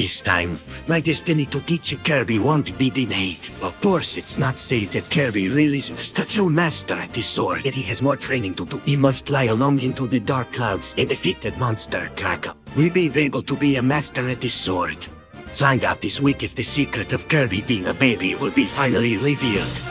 this time. My destiny to teach Kirby won't be denied. Of course, it's not safe that Kirby really is the true master at this sword. Yet he has more training to do. He must fly alone into the dark clouds and defeat that monster, Kracko. Will be able to be a master at this sword? Find out this week if the secret of Kirby being a baby will be finally revealed.